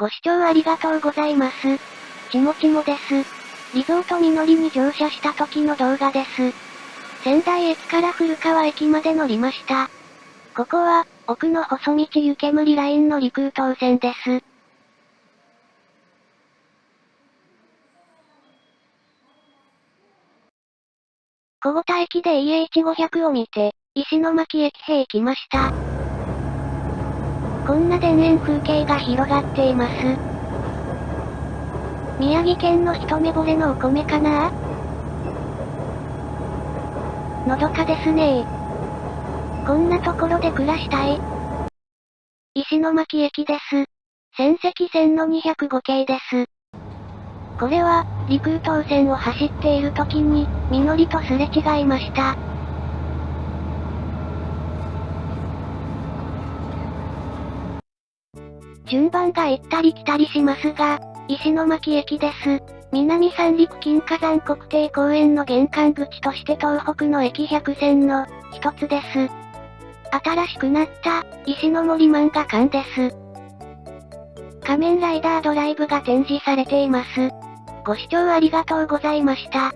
ご視聴ありがとうございます。ちもちもです。リゾートみのりに乗車した時の動画です。仙台駅から古川駅まで乗りました。ここは、奥の細道湯煙ラインの陸空線です。小五田駅で EH500 を見て、石巻駅へ行きました。こんな田園風景が広がっています。宮城県の一目惚れのお米かな？のどかですねこんなところで暮らしたい。石巻駅です。仙石線の205系です。これは、陸東線を走っている時に、みのりとすれ違いました。順番が行ったり来たりしますが、石巻駅です。南三陸金火山国定公園の玄関口として東北の駅100線の一つです。新しくなった石の森漫画館です。仮面ライダードライブが展示されています。ご視聴ありがとうございました。